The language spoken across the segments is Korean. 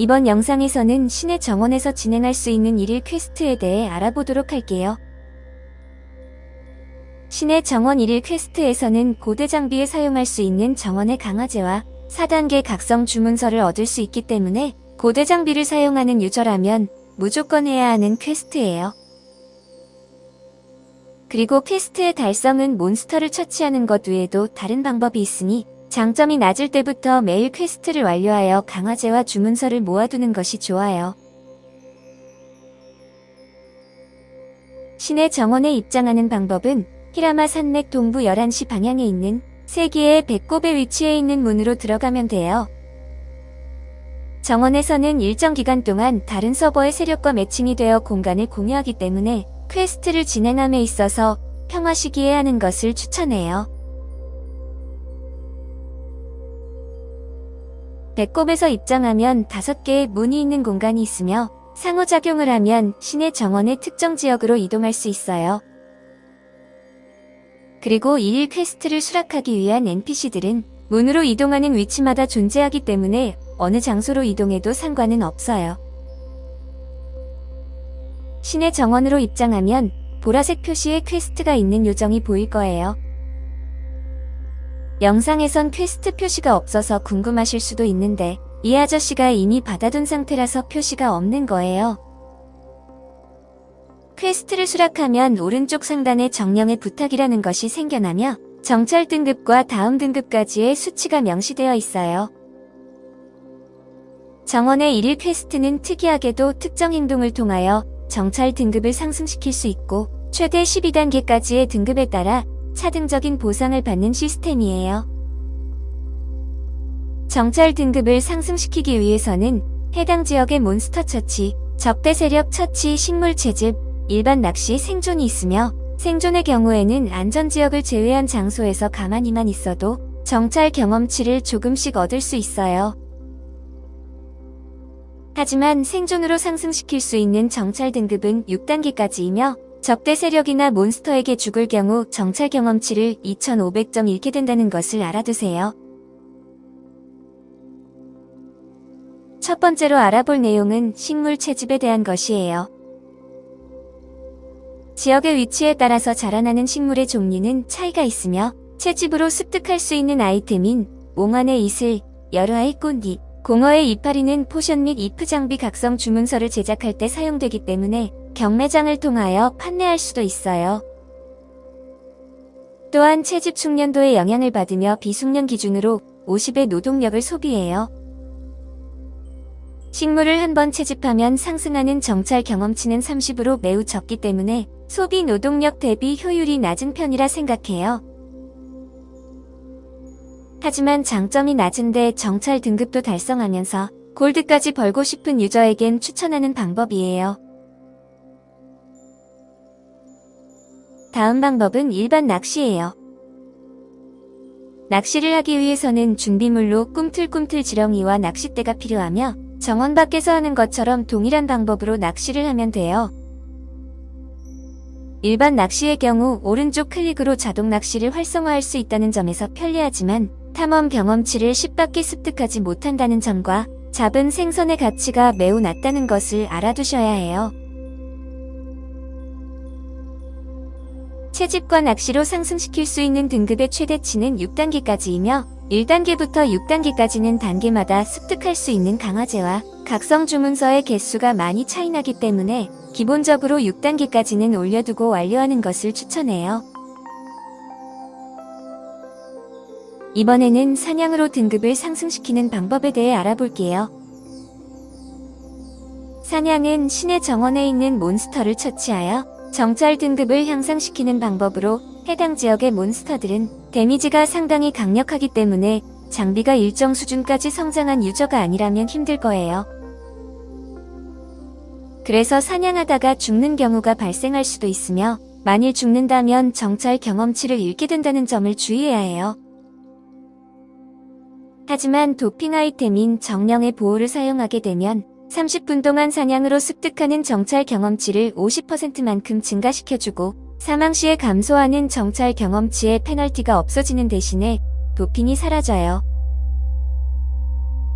이번 영상에서는 신의 정원에서 진행할 수 있는 일일 quest에 대해 알아보도록 할게요. 신의 정원 일일 quest에서는 고대 장비에 사용할 수 있는 정원의 강화제와 4단계 각성 주문서를 얻을 수 있기 때문에 고대 장비를 사용하는 user라면 무조건 해야 하는 quest예요. 그리고 quest의 달성은 monster를 처치하는 것 외에도 다른 방법이 있으니 장점이 낮을 때부터 매일 quest를 완료하여 강화제와 주문서를 모아두는 것이 좋아요. 신의 정원에 입장하는 방법은 히라마 산맥 동부 11시 방향에 있는 세계의 배꼽에 위치해 있는 문으로 들어가면 돼요. 정원에서는 일정 기간 동안 다른 서버의 세력과 matching이 되어 공간을 공유하기 때문에 quest를 진행함에 있어서 평화 시기에 하는 것을 추천해요. 배꼽에서 입장하면 5개의 문이 있는 공간이 있으며 상호작용을 하면 신의 정원의 특정 지역으로 이동할 수 있어요. 그리고 일일 quest를 수락하기 위한 NPC들은 문으로 이동하는 위치마다 존재하기 때문에 어느 장소로 이동해도 상관은 없어요. 신의 정원으로 입장하면 보라색 표시의 quest가 있는 요정이 보일 거예요. 영상에선 퀘스트 표시가 없어서 궁금하실 수도 있는데 이 아저씨가 이미 받아둔 상태라서 표시가 없는 거예요. 퀘스트를 수락하면 오른쪽 상단에 정령의 부탁이라는 것이 생겨나며 정찰 등급과 다음 등급까지의 수치가 명시되어 있어요. 정원의 일일 퀘스트는 특이하게도 특정 행동을 통하여 정찰 등급을 상승시킬 수 있고 최대 12단계까지의 등급에 따라 차등적인 보상을 받는 시스템이에요. 정찰 등급을 상승시키기 위해서는 해당 지역의 몬스터 처치, 적대 세력 처치, 식물 채집, 일반 낚시, 생존이 있으며 생존의 경우에는 안전지역을 제외한 장소에서 가만히만 있어도 정찰 경험치를 조금씩 얻을 수 있어요. 하지만 생존으로 상승시킬 수 있는 정찰 등급은 6단계까지이며 적대 세력이나 몬스터에게 죽을 경우 정찰 경험치를 2500점 잃게 된다는 것을 알아두세요. 첫 번째로 알아볼 내용은 식물 채집에 대한 것이에요. 지역의 위치에 따라서 자라나는 식물의 종류는 차이가 있으며 채집으로 습득할 수 있는 아이템인 몽환의 이슬, 여러아의 꽃잎, 공허의 이파리는 포션 및 이프 장비 각성 주문서를 제작할 때 사용되기 때문에 경매장을 통하여 판매할 수도 있어요. 또한 채집 숙련도의 영향을 받으며 비숙련 기준으로 50의 노동력을 소비해요. 식물을 한 번 채집하면 상승하는 정찰 경험치는 30으로 매우 적기 때문에 소비 노동력 대비 효율이 낮은 편이라 생각해요. 하지만 장점이 낮은데 정찰 등급도 달성하면서 골드까지 벌고 싶은 유저에겐 추천하는 방법이에요. 다음 방법은 일반 낚시예요. 낚시를 하기 위해서는 준비물로 꿈틀꿈틀 지렁이와 낚싯대가 필요하며 정원 밖에서 하는 것처럼 동일한 방법으로 낚시를 하면 돼요. 일반 낚시의 경우 오른쪽 클릭으로 자동 낚시를 활성화할 수 있다는 점에서 편리하지만 탐험 경험치를 10밖에 습득하지 못한다는 점과 잡은 생선의 가치가 매우 낮다는 것을 알아두셔야 해요. 채집과 낚시로 상승시킬 수 있는 등급의 최대치는 6단계까지이며 1단계부터 6단계까지는 단계마다 습득할 수 있는 강화제와 각성 주문서의 개수가 많이 차이나기 때문에 기본적으로 6단계까지는 올려두고 완료하는 것을 추천해요. 이번에는 사냥으로 등급을 상승시키는 방법에 대해 알아볼게요. 사냥은 신의 정원에 있는 몬스터를 처치하여 정찰 등급을 향상시키는 방법으로 해당 지역의 몬스터들은 데미지가 상당히 강력하기 때문에 장비가 일정 수준까지 성장한 유저가 아니라면 힘들 거예요. 그래서 사냥하다가 죽는 경우가 발생할 수도 있으며 만일 죽는다면 정찰 경험치를 잃게 된다는 점을 주의해야 해요. 하지만 도핑 아이템인 정령의 보호를 사용하게 되면 30분 동안 사냥으로 습득하는 정찰 경험치를 50%만큼 증가시켜주고 사망 시에 감소하는 정찰 경험치의 페널티가 없어지는 대신에 도핑이 사라져요.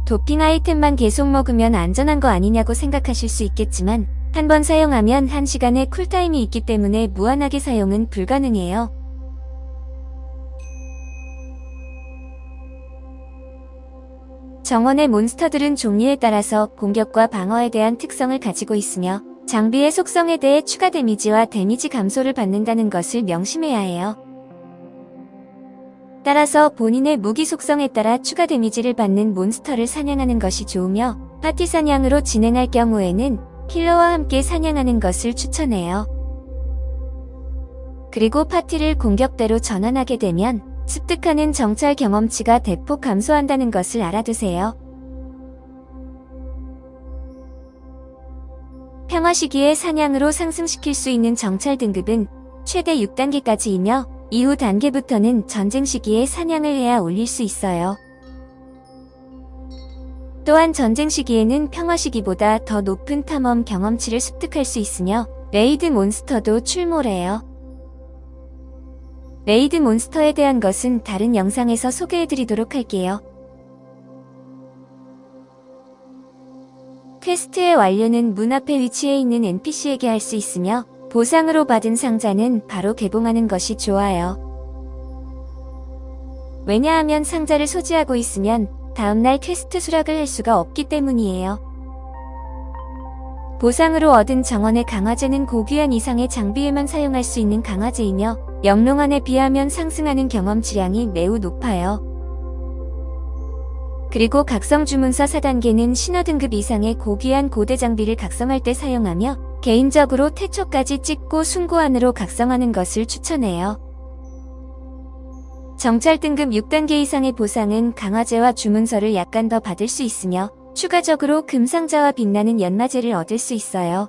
도핑 아이템만 계속 먹으면 안전한 거 아니냐고 생각하실 수 있겠지만 한 번 사용하면 1시간의 쿨타임이 있기 때문에 무한하게 사용은 불가능해요. 정원의 몬스터들은 종류에 따라서 공격과 방어에 대한 특성을 가지고 있으며 장비의 속성에 대해 추가 데미지와 데미지 감소를 받는다는 것을 명심해야 해요. 따라서 본인의 무기 속성에 따라 추가 데미지를 받는 몬스터를 사냥하는 것이 좋으며 파티 사냥으로 진행할 경우에는 힐러와 함께 사냥하는 것을 추천해요. 그리고 파티를 공격대로 전환하게 되면 습득하는 정찰 경험치가 대폭 감소한다는 것을 알아두세요. 평화 시기에 사냥으로 상승시킬 수 있는 정찰 등급은 최대 6단계까지이며 이후 단계부터는 전쟁 시기에 사냥을 해야 올릴 수 있어요. 또한 전쟁 시기에는 평화 시기보다 더 높은 탐험 경험치를 습득할 수 있으며 레이드 몬스터도 출몰해요. 레이드 몬스터에 대한 것은 다른 영상에서 소개해드리도록 할게요. 퀘스트의 완료는 문 앞에 위치해 있는 NPC에게 할 수 있으며 보상으로 받은 상자는 바로 개봉하는 것이 좋아요. 왜냐하면 상자를 소지하고 있으면 다음날 퀘스트 수락을 할 수가 없기 때문이에요. 보상으로 얻은 정원의 강화제는 고귀한 이상의 장비에만 사용할 수 있는 강화제이며 영롱한에 비하면 상승하는 경험치량이 매우 높아요. 그리고 각성 주문서 4단계는 신화 등급 이상의 고귀한 고대 장비를 각성할 때 사용하며 개인적으로 태초까지 찍고 숭고한으로 각성하는 것을 추천해요. 정찰 등급 6단계 이상의 보상은 강화제와 주문서를 약간 더 받을 수 있으며 추가적으로 금상자와 빛나는 연마제를 얻을 수 있어요.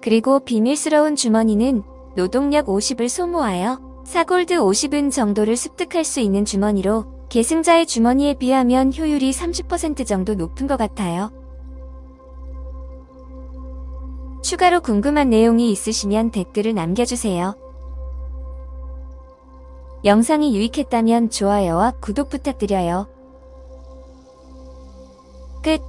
그리고 비밀스러운 주머니는 노동력 50을 소모하여 사골드 50은 정도를 습득할 수 있는 주머니로 계승자의 주머니에 비하면 효율이 30% 정도 높은 것 같아요. 추가로 궁금한 내용이 있으시면 댓글을 남겨주세요. 영상이 유익했다면 좋아요와 구독 부탁드려요. 끝